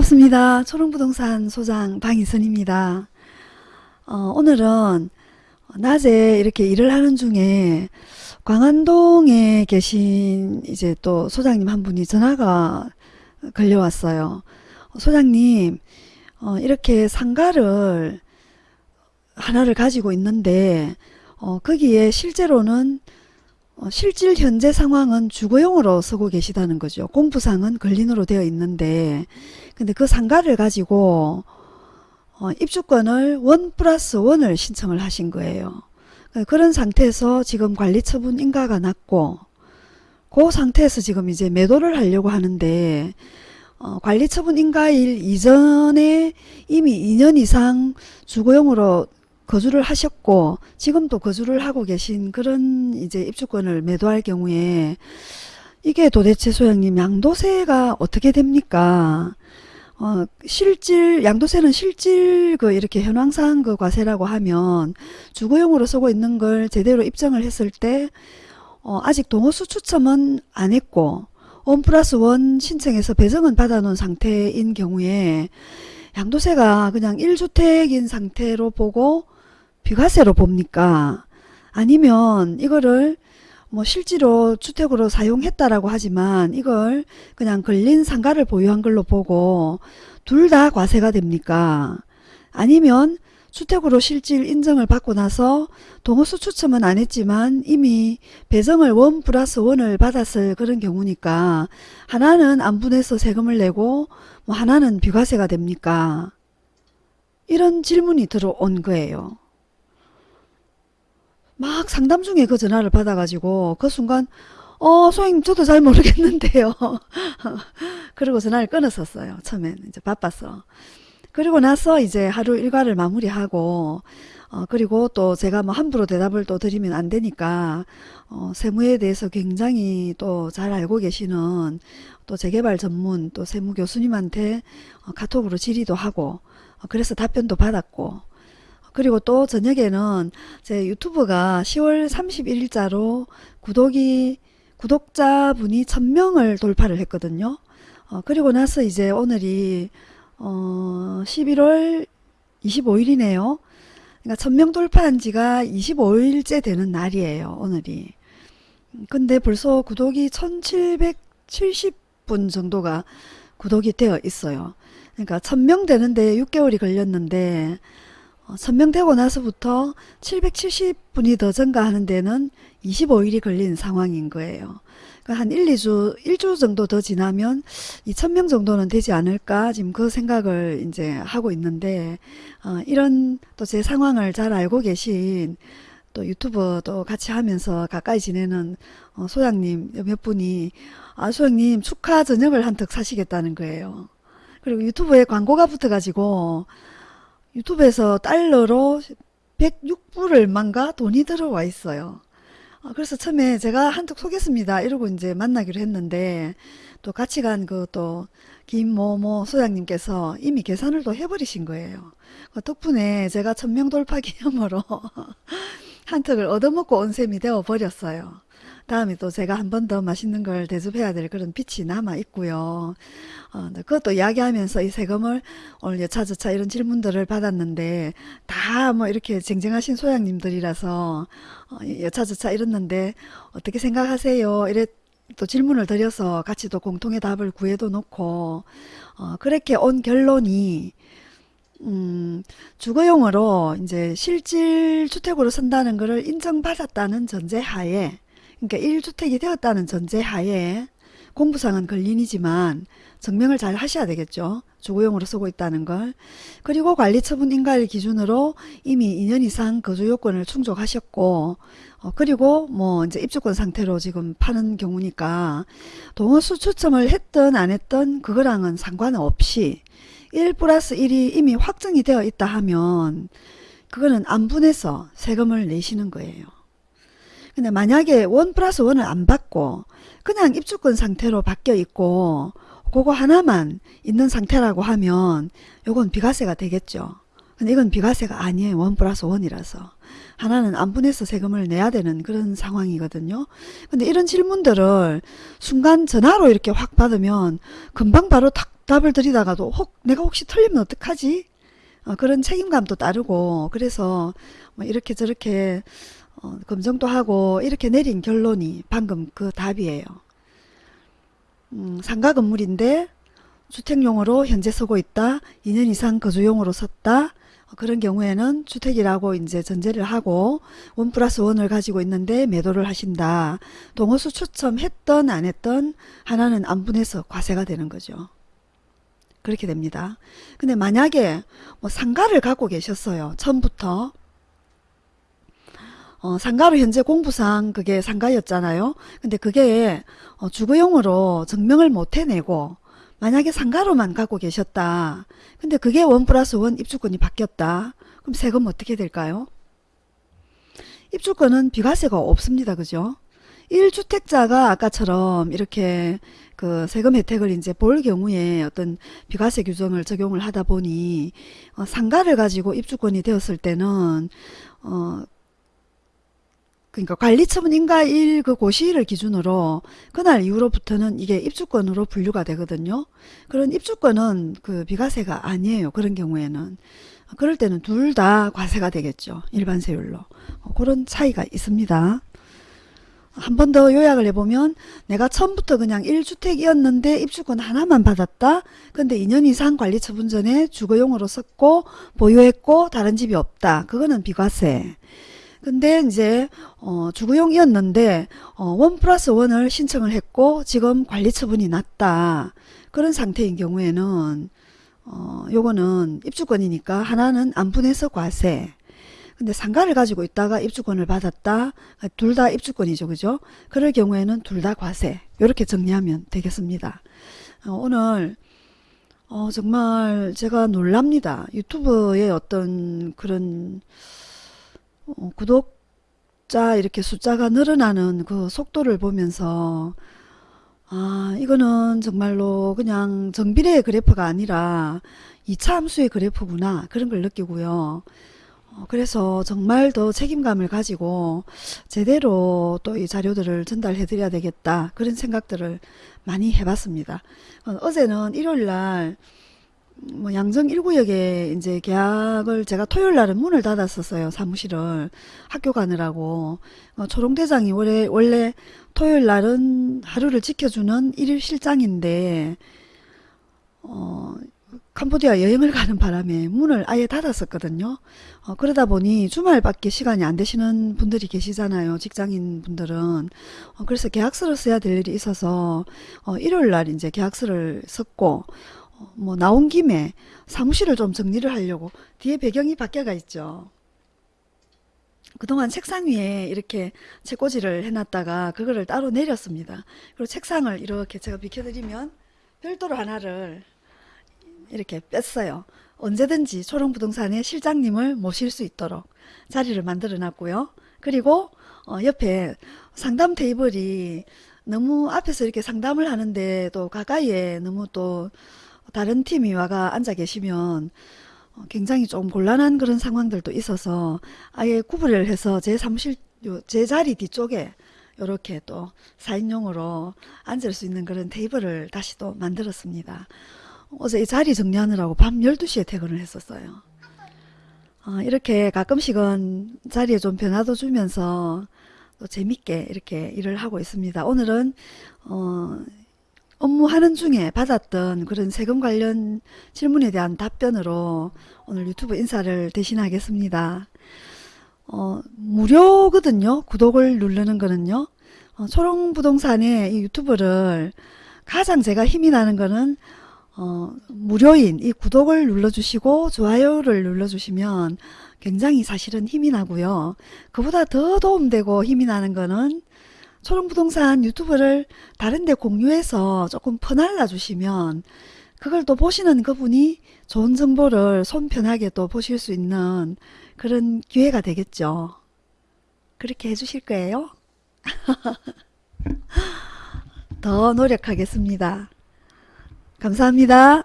반갑습니다. 초롱부동산 소장 방희선입니다. 어, 오늘은 낮에 이렇게 일을 하는 중에 광안동에 계신 이제 또 소장님 한 분이 전화가 걸려왔어요. 소장님, 어, 이렇게 상가를 하나를 가지고 있는데 어, 거기에 실제로는 어, 실질 현재 상황은 주거용으로 쓰고 계시다는 거죠. 공부상은 근린으로 되어 있는데 근데 그 상가를 가지고 어, 입주권을 원 플러스 원을 신청을 하신 거예요. 그런 상태에서 지금 관리처분 인가가 났고 그 상태에서 지금 이제 매도를 하려고 하는데 어, 관리처분 인가일 이전에 이미 2년 이상 주거용으로 거주를 하셨고 지금도 거주를 하고 계신 그런 이제 입주권을 매도할 경우에 이게 도대체 소장님 양도세가 어떻게 됩니까? 어, 실질 양도세는 실질 그 이렇게 현황상 그 과세라고 하면 주거용으로 쓰고 있는 걸 제대로 입증을 했을 때 어, 아직 동호수 추첨은 안 했고 원 플러스 원 신청해서 배정은 받아놓은 상태인 경우에 양도세가 그냥 1주택인 상태로 보고 비과세로 봅니까? 아니면 이거를 뭐 실제로 주택으로 사용했다라고 하지만 이걸 그냥 걸린 상가를 보유한 걸로 보고 둘 다 과세가 됩니까? 아니면 주택으로 실질 인정을 받고 나서 동호수 추첨은 안 했지만 이미 배정을 원 플러스 원을 받았을 그런 경우니까 하나는 안 분해서 세금을 내고 뭐 하나는 비과세가 됩니까? 이런 질문이 들어온 거예요. 막 상담 중에 그 전화를 받아가지고 그 순간 어 소장님 저도 잘 모르겠는데요. 그리고 전화를 끊었었어요. 처음엔 이제 바빠서. 그리고 나서 이제 하루 일과를 마무리하고 어, 그리고 또 제가 뭐 함부로 대답을 또 드리면 안 되니까 어, 세무에 대해서 굉장히 또 잘 알고 계시는 또 재개발 전문 또 세무 교수님한테 어, 카톡으로 질의도 하고 어, 그래서 답변도 받았고 그리고 또 저녁에는 제 유튜브가 10월 31일자로 구독이 구독자분이 1000명을 돌파를 했거든요. 어, 그리고 나서 이제 오늘이 어, 11월 25일이네요. 그러니까 1000명 돌파한 지가 25일째 되는 날이에요. 오늘이. 근데 벌써 구독이 1770분 정도가 구독이 되어 있어요. 그러니까 1000명 되는데 6개월이 걸렸는데 어, 선명되고 나서부터 770분이 더 증가하는 데는 25일이 걸린 상황인 거예요. 그러니까 한 1, 2주, 1주 정도 더 지나면 2,000명 정도는 되지 않을까 지금 그 생각을 이제 하고 있는데 어, 이런 또 제 상황을 잘 알고 계신 또 유튜버도 같이 하면서 가까이 지내는 어, 소장님 몇 분이 아 소장님 축하 저녁을 한턱 사시겠다는 거예요. 그리고 유튜브에 광고가 붙어가지고 유튜브에서 달러로 106불 얼만가 돈이 들어와 있어요. 아, 그래서 처음에 제가 한턱 쏘겠습니다. 이러고 이제 만나기로 했는데 또 같이 간 그 또 김모모 소장님께서 이미 계산을 또 해버리신 거예요. 그 덕분에 제가 천명 돌파 기념으로 한턱을 얻어먹고 온 셈이 되어 버렸어요. 다음에 또 제가 한 번 더 맛있는 걸 대접해야 될 그런 빛이 남아 있고요. 어, 그것도 이야기하면서 이 세금을 오늘 여차저차 이런 질문들을 받았는데 다 뭐 이렇게 쟁쟁하신 소장님들이라서 어, 여차저차 이랬는데 어떻게 생각하세요? 이래 또 질문을 드려서 같이 또 공통의 답을 구해도 놓고 어, 그렇게 온 결론이 음, 주거용으로 이제 실질 주택으로 쓴다는 것을 인정받았다는 전제하에 그러니까 1주택이 되었다는 전제하에 공부상은 근린이지만 증명을 잘 하셔야 되겠죠. 주거용으로 쓰고 있다는 걸. 그리고 관리처분 인가일 기준으로 이미 2년 이상 거주 요건을 충족하셨고 어, 그리고 뭐 이제 입주권 상태로 지금 파는 경우니까 동호수 추첨을 했든 안 했든 그거랑은 상관없이 1 플러스 1이 이미 확정이 되어 있다 하면 그거는 안 분해서 세금을 내시는 거예요. 근데 만약에 원 플러스 원을 안 받고 그냥 입주권 상태로 바뀌어 있고 그거 하나만 있는 상태라고 하면 요건 비과세가 되겠죠. 근데 이건 비과세가 아니에요. 원 플러스 원이라서. 하나는 안 분해서 세금을 내야 되는 그런 상황이거든요. 근데 이런 질문들을 순간 전화로 이렇게 확 받으면 금방 바로 탁 답을 드리다가도 혹 내가 혹시 틀리면 어떡하지? 어, 그런 책임감도 따르고 그래서 뭐 이렇게 저렇게 어, 검증도 하고 이렇게 내린 결론이 방금 그 답이에요. 음, 상가 건물인데 주택용으로 현재 서고 있다. 2년 이상 거주용으로 섰다. 어, 그런 경우에는 주택이라고 이제 전제를 하고 원 플러스 원을 가지고 있는데 매도를 하신다. 동호수 추첨했던 안 했던 하나는 안 분해서 과세가 되는 거죠. 그렇게 됩니다. 근데 만약에 뭐 상가를 갖고 계셨어요. 처음부터 어, 상가로 현재 공부상 그게 상가였잖아요. 근데 그게 어, 주거용으로 증명을 못 해내고 만약에 상가로만 갖고 계셨다. 근데 그게 원 플러스 원 입주권이 바뀌었다. 그럼 세금 어떻게 될까요? 입주권은 비과세가 없습니다. 그죠? 1주택자가 아까처럼 이렇게 그 세금 혜택을 이제 볼 경우에 어떤 비과세 규정을 적용을 하다 보니 어, 상가를 가지고 입주권이 되었을 때는 어 그러니까 관리처분 인가일 그 고시일을 기준으로 그날 이후로부터는 이게 입주권으로 분류가 되거든요. 그런 입주권은 그 비과세가 아니에요. 그런 경우에는. 그럴 때는 둘 다 과세가 되겠죠. 일반 세율로. 어, 그런 차이가 있습니다. 한 번 더 요약을 해보면 내가 처음부터 그냥 1주택이었는데 입주권 하나만 받았다. 근데 2년 이상 관리 처분 전에 주거용으로 썼고 보유했고 다른 집이 없다. 그거는 비과세. 근데 이제 어, 주거용이었는데 어, 원 플러스 원을 신청을 했고 지금 관리 처분이 났다. 그런 상태인 경우에는 어, 요거는 입주권이니까 하나는 안 분해서 과세. 근데 상가를 가지고 있다가 입주권을 받았다. 둘 다 입주권이죠. 그죠? 그럴 경우에는 둘 다 과세. 이렇게 정리하면 되겠습니다. 어, 오늘 어, 정말 제가 놀랍니다. 유튜브에 어떤 그런 어, 구독자 이렇게 숫자가 늘어나는 그 속도를 보면서 아 이거는 정말로 그냥 정비례의 그래프가 아니라 2차 함수의 그래프구나 그런 걸 느끼고요. 어, 그래서 정말 더 책임감을 가지고 제대로 또 이 자료들을 전달해 드려야 되겠다 그런 생각들을 많이 해봤습니다. 어, 어제는 일요일날 뭐 양정 1구역에 이제 계약을 제가 토요일 날은 문을 닫았었어요. 사무실을 학교 가느라고. 어, 초롱대장이 원래, 원래 토요일 날은 하루를 지켜주는 일일 실장인데 어, 캄보디아 여행을 가는 바람에 문을 아예 닫았었거든요. 어, 그러다 보니 주말밖에 시간이 안 되시는 분들이 계시잖아요. 직장인 분들은. 어, 그래서 계약서를 써야 될 일이 있어서 어, 일요일 날 이제 계약서를 썼고 뭐 나온 김에 사무실을 좀 정리를 하려고 뒤에 배경이 바뀌어가 있죠. 그동안 책상 위에 이렇게 책꽂이를 해놨다가 그거를 따로 내렸습니다. 그리고 책상을 이렇게 제가 비켜드리면 별도로 하나를 이렇게 뺐어요. 언제든지 초롱부동산의 실장님을 모실 수 있도록 자리를 만들어 놨고요. 그리고 어 옆에 상담 테이블이 너무 앞에서 이렇게 상담을 하는데 또 가까이에 너무 또 다른 팀이 와가 앉아 계시면 어, 굉장히 좀 곤란한 그런 상황들도 있어서 아예 구분을 해서 제 사무실 제 자리 뒤쪽에 이렇게 또 4인용으로 앉을 수 있는 그런 테이블을 다시 또 만들었습니다. 어제 이 자리 정리하느라고 밤 12시에 퇴근을 했었어요. 어, 이렇게 가끔씩은 자리에 좀 변화도 주면서 또 재밌게 이렇게 일을 하고 있습니다. 오늘은 어, 업무하는 중에 받았던 그런 세금 관련 질문에 대한 답변으로 오늘 유튜브 인사를 대신하겠습니다. 어, 무료거든요. 구독을 누르는 거는요. 어, 초롱부동산의 이 유튜브를 가장 제가 힘이 나는 거는 어, 무료인 이 구독을 눌러주시고 좋아요를 눌러주시면 굉장히 사실은 힘이 나고요. 그보다 더 도움되고 힘이 나는 거는 초롱부동산 유튜브를 다른데 공유해서 조금 퍼날라 주시면 그걸 또 보시는 그분이 좋은 정보를 손 편하게 또 보실 수 있는 그런 기회가 되겠죠. 그렇게 해주실 거예요? 더 노력하겠습니다. 감사합니다.